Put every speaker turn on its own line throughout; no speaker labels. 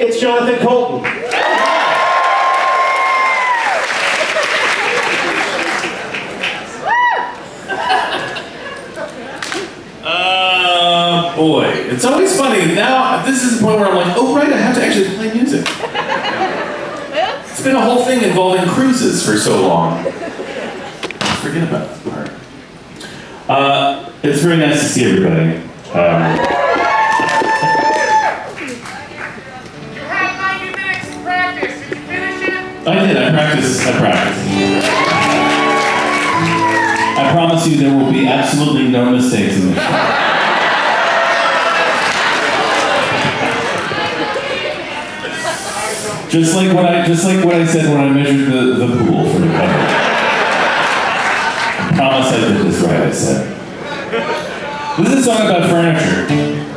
it's Jonathan Coulton.
Uh, boy. It's always funny. Now, this is the point where I'm like, oh, right, I have to actually play music. It's been a whole thing involving cruises for so long. Forget about that part. Uh, it's very nice to see everybody. Um, I did. I practiced. I practiced. I promise you, there will be absolutely no mistakes in this. Just like what I just like what I said when I measured the, the pool for the cover. I promise I did this right, I said. This is a song about furniture.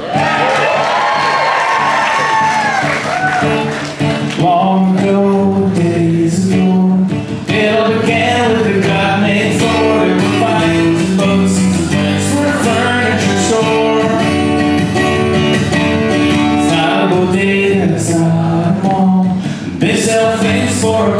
A mall. They for a